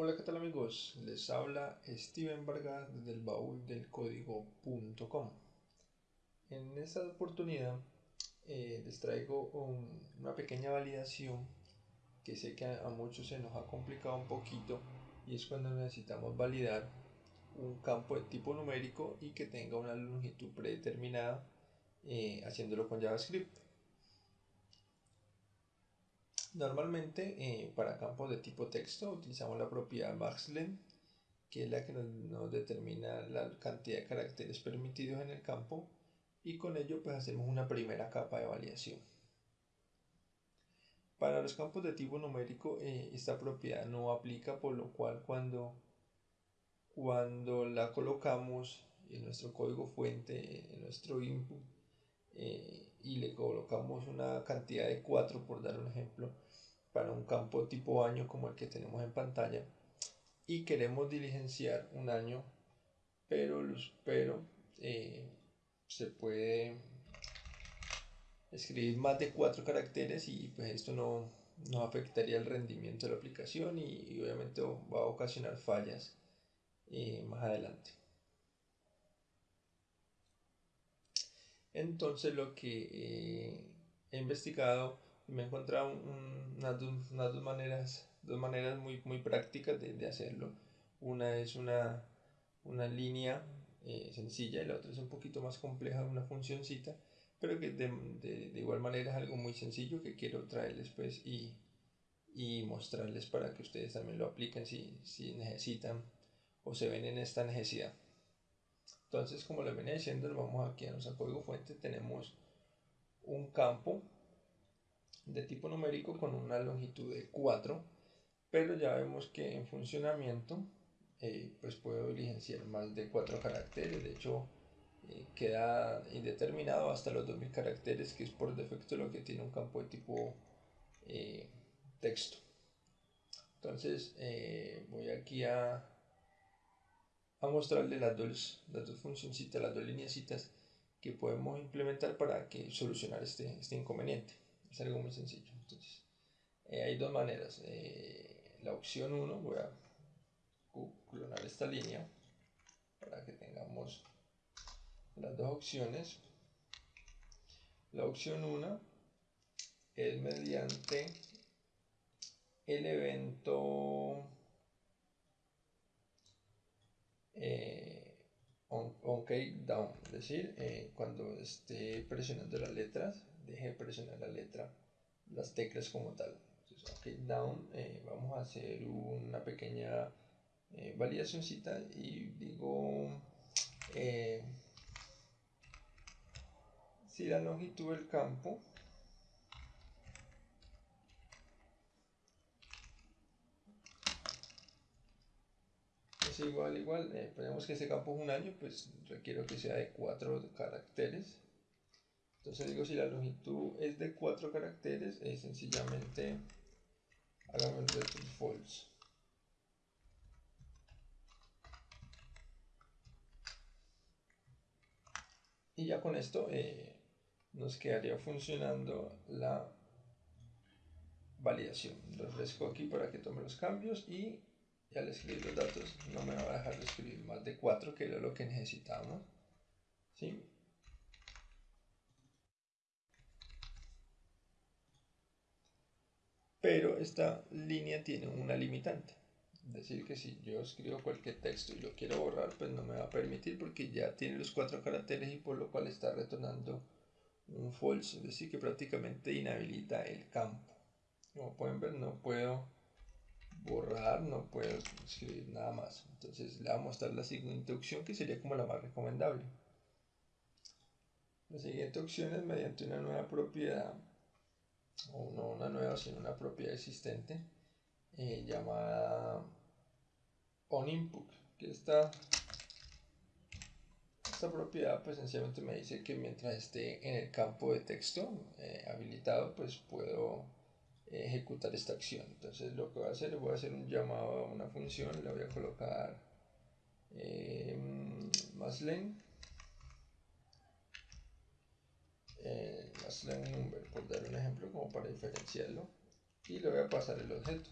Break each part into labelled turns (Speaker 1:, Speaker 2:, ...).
Speaker 1: Hola, ¿qué tal amigos? Les habla Steven Vargas desde el baúl del código.com. En esta oportunidad eh, les traigo una pequeña validación que sé que a, muchos se nos ha complicado un poquito y es cuando necesitamos validar un campo de tipo numérico y que tenga una longitud predeterminada eh, haciéndolo con JavaScript. Normalmente eh, para campos de tipo texto utilizamos la propiedad maxlen, que es la que nos, determina la cantidad de caracteres permitidos en el campo y con ello pues hacemos una primera capa de validación. Para los campos de tipo numérico eh, esta propiedad no aplica por lo cual cuando, cuando la colocamos en nuestro código fuente, en nuestro input, eh, y le colocamos una cantidad de 4 por dar un ejemplo para un campo tipo año como el que tenemos en pantalla y queremos diligenciar un año pero, pero eh, se puede escribir más de 4 caracteres y pues esto no, no afectaría el rendimiento de la aplicación y, obviamente va a ocasionar fallas eh, más adelante. Entonces lo que eh, he investigado me he encontrado unas, dos, maneras, dos maneras muy, muy prácticas de, hacerlo. Una es una, una línea eh, sencilla y la otra es un poquito más compleja, una funcioncita, pero que de, igual manera es algo muy sencillo que quiero traerles pues y, y mostrarles para que ustedes también lo apliquen si, si necesitan o se ven en esta necesidad. Entonces, como les venía diciendo, vamos aquí a nuestro código fuente, tenemos un campo de tipo numérico con una longitud de 4, pero ya vemos que en funcionamiento eh, pues puedo diligenciar más de 4 caracteres, de hecho eh, queda indeterminado hasta los 2000 caracteres, que es por defecto lo que tiene un campo de tipo eh, texto. Entonces voy aquí a a mostrarle las dos, las dos funcioncitas, las dos lineecitas que podemos implementar para que solucionar este, este inconveniente. Es algo muy sencillo. Entonces, eh, hay dos maneras. Eh, la opción 1, voy a clonar esta línea para que tengamos las dos opciones. La opción 1 es mediante el evento eh, on, on down, es decir, eh, cuando esté presionando las letras, deje de presionar la letra, las teclas como tal. Entonces, OK down, eh, vamos a hacer una pequeña eh, validacióncita y digo si la longitud del campo igual, igual. Eh, ponemos que ese campo es un año, pues requiero que sea de 4 caracteres. Entonces digo, si la longitud es de 4 caracteres, es sencillamente hágame un return false. Y ya con esto eh, nos quedaría funcionando la validación. Refresco aquí para que tome los cambios y y al escribir los datos no me va a dejar de escribir más de 4 que era lo que necesitamos ¿sí? Pero esta línea tiene una limitante es decir que si yo escribo cualquier texto y lo quiero borrar pues no me va a permitir porque ya tiene los cuatro caracteres y por lo cual está retornando un false es decir que prácticamente inhabilita el campo como pueden ver no puedo borrar, no puedo escribir nada más. Entonces le voy a mostrar la siguiente opción que sería como la más recomendable. La siguiente opción es mediante una nueva propiedad, o no una nueva, sino una propiedad existente, eh, llamada onInput, que esta, esta propiedad pues sencillamente me dice que mientras esté en el campo de texto eh, habilitado, pues puedo ejecutar esta acción. Entonces lo que voy a hacer es voy a hacer un llamado a una función, le voy a colocar eh, maslen eh, maslen number por dar un ejemplo como para diferenciarlo y le voy a pasar el objeto.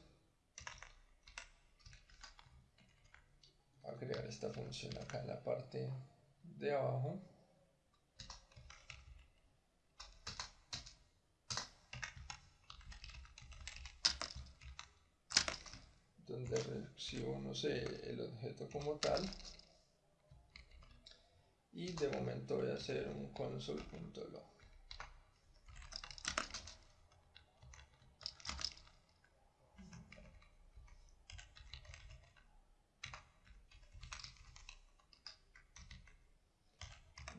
Speaker 1: A crear esta función acá en la parte de abajo. Donde recibo no sé el objeto como tal. Y de momento voy a hacer un console.log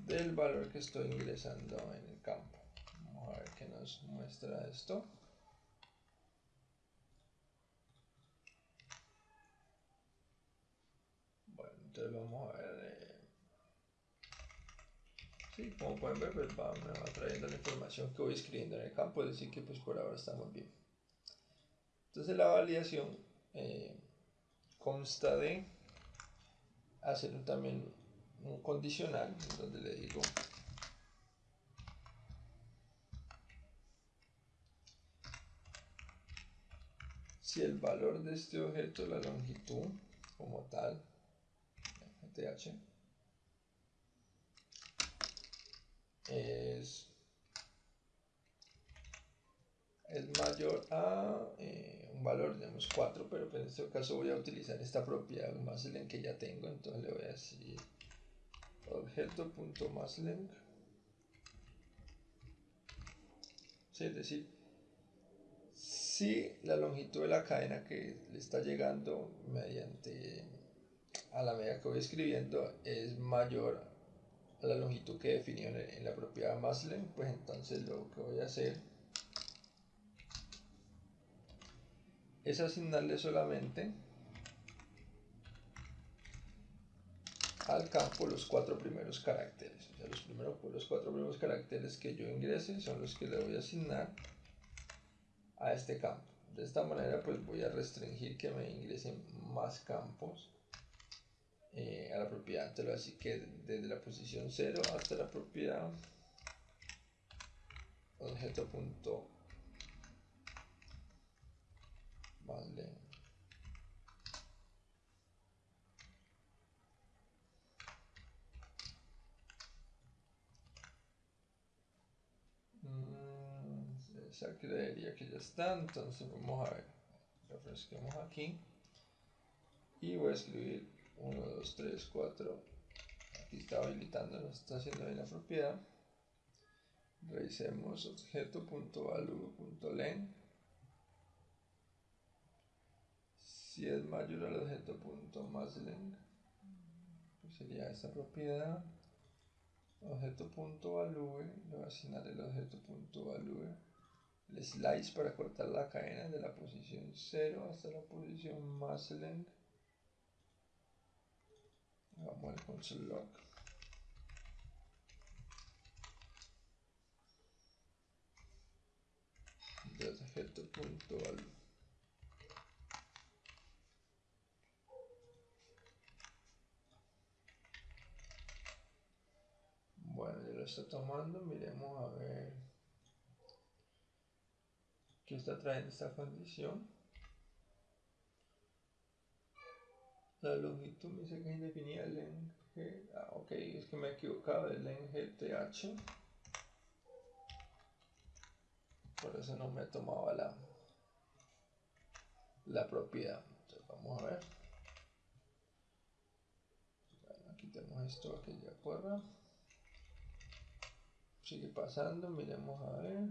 Speaker 1: del valor que estoy ingresando en el campo. Vamos a ver qué nos muestra esto. Bueno, entonces vamos a ver. Eh, sí, como pueden ver, pues va, me va trayendo la información que voy escribiendo en el campo, es decir que pues por ahora estamos bien. Entonces la validación eh, consta de hacer también un condicional donde le digo si el valor de este objeto, la longitud como tal, GTH, es, es mayor a eh, un valor, digamos 4, pero en este caso voy a utilizar esta propiedad más en que ya tengo, entonces le voy a decir objeto.masLength sí, es decir si la longitud de la cadena que le está llegando mediante a la medida que voy escribiendo es mayor a la longitud que definió en, la propiedad masLength pues entonces lo que voy a hacer es asignarle solamente al campo los cuatro primeros caracteres. O sea, los, primeros, los cuatro primeros caracteres que yo ingrese son los que le voy a asignar a este campo. De esta manera pues voy a restringir que me ingresen más campos eh, a la propiedad. así que desde la posición 0 hasta la propiedad objeto punto vale esa creería que ya está. Entonces vamos a ver. Refresquemos aquí. Y voy a escribir 1 2 3 4 aquí está habilitando nos está haciendo bien la propiedad. Revisemos objeto.value.len si es mayor al objeto.maslen pues sería esta propiedad. Objeto.value le voy a asignar el objeto.value el slice para cortar la cadena de la posición 0 hasta la posición más length vamos al console log. Value bueno ya lo está tomando miremos a ver que está trayendo esta condición. La longitud me dice que es indefinida len g. Ah, ok, es que me he equivocado de len gth. Por eso no me tomaba la, la propiedad. Entonces vamos a ver. Bueno, aquí tenemos esto que ya corra. Sigue pasando, miremos a ver.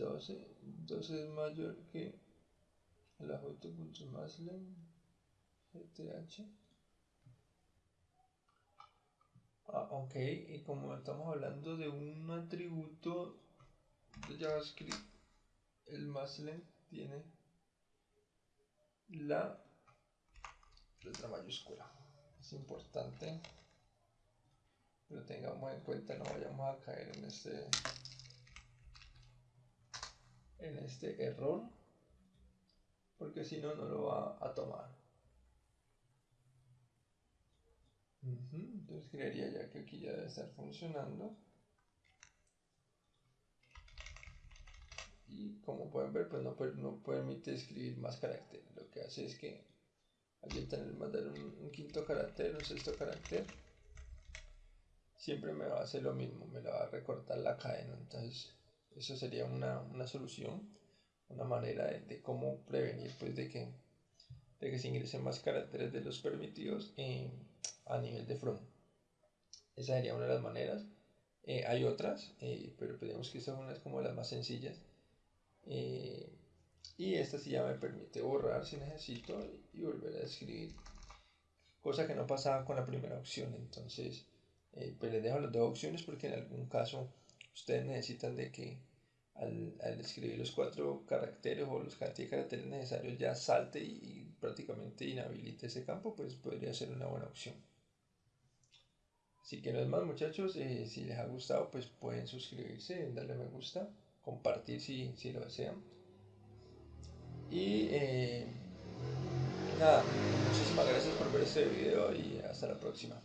Speaker 1: 12, 12 es mayor que el maslen gth. Ah, ok, y como estamos hablando de un atributo de JavaScript, el maslen tiene la letra mayúscula. Es importante que lo tengamos en cuenta, no vayamos a caer en este en este error porque si no no lo va a tomar entonces creería ya que aquí ya debe estar funcionando y como pueden ver pues no, no permite escribir más caracteres. Lo que hace es que al tener mandar un, un quinto carácter, un sexto carácter, siempre me va a hacer lo mismo, me la va a recortar la cadena. Entonces, eso sería una, una solución, una manera de, cómo prevenir pues, de, que, de que se ingresen más caracteres de los permitidos eh, a nivel de from. Esa sería una de las maneras. Eh, hay otras, eh, pero pensemos que esta es como las más sencillas. y esta sí ya me permite borrar si necesito y volver a escribir. Cosa que no pasaba con la primera opción. Entonces, eh, pues les dejo las dos opciones porque en algún caso ustedes necesitan de que al, escribir los cuatro caracteres o los cantidad de caracteres necesarios ya salte y, prácticamente inhabilite ese campo, pues podría ser una buena opción. Así que no es más muchachos, eh, si les ha gustado pues pueden suscribirse, darle me gusta, compartir si, si lo desean. Y eh, nada, muchísimas gracias por ver este video y hasta la próxima.